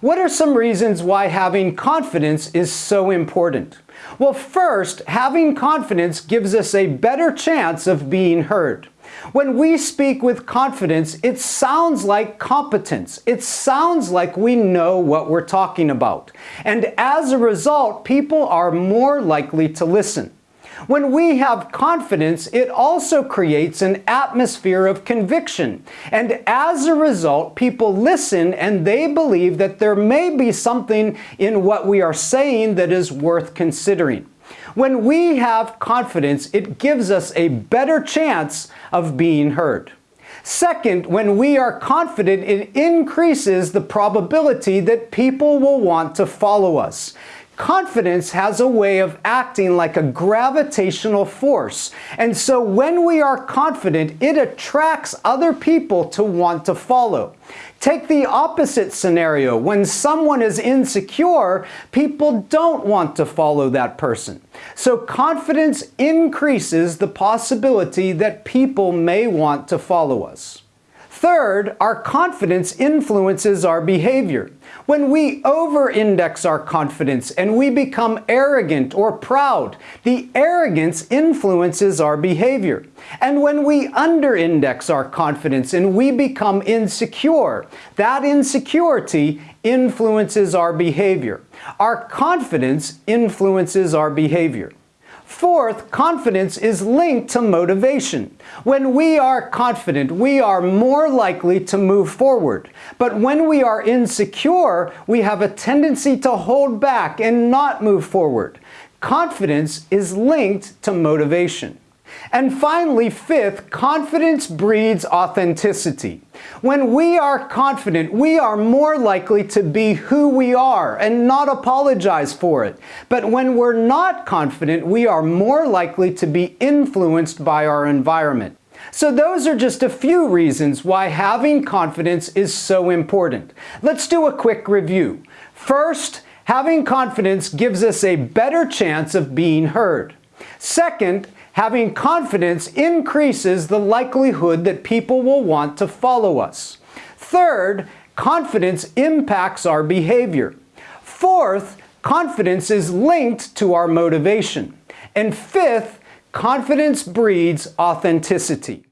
What are some reasons why having confidence is so important? Well, first, having confidence gives us a better chance of being heard. When we speak with confidence, it sounds like competence. It sounds like we know what we're talking about. And as a result, people are more likely to listen. When we have confidence, it also creates an atmosphere of conviction. And as a result, people listen and they believe that there may be something in what we are saying that is worth considering. When we have confidence, it gives us a better chance of being heard. Second, when we are confident, it increases the probability that people will want to follow us. Confidence has a way of acting like a gravitational force. And so when we are confident, it attracts other people to want to follow. Take the opposite scenario. When someone is insecure, people don't want to follow that person. So confidence increases the possibility that people may want to follow us. Third, our confidence influences our behavior. When we over-index our confidence and we become arrogant or proud, the arrogance influences our behavior. And when we under-index our confidence and we become insecure, that insecurity influences our behavior. Our confidence influences our behavior. Fourth, confidence is linked to motivation. When we are confident, we are more likely to move forward. But when we are insecure, we have a tendency to hold back and not move forward. Confidence is linked to motivation. And finally, fifth, confidence breeds authenticity. When we are confident, we are more likely to be who we are and not apologize for it. But when we're not confident, we are more likely to be influenced by our environment. So those are just a few reasons why having confidence is so important. Let's do a quick review. First, having confidence gives us a better chance of being heard. Second, Having confidence increases the likelihood that people will want to follow us. Third, confidence impacts our behavior. Fourth, confidence is linked to our motivation. And fifth, confidence breeds authenticity.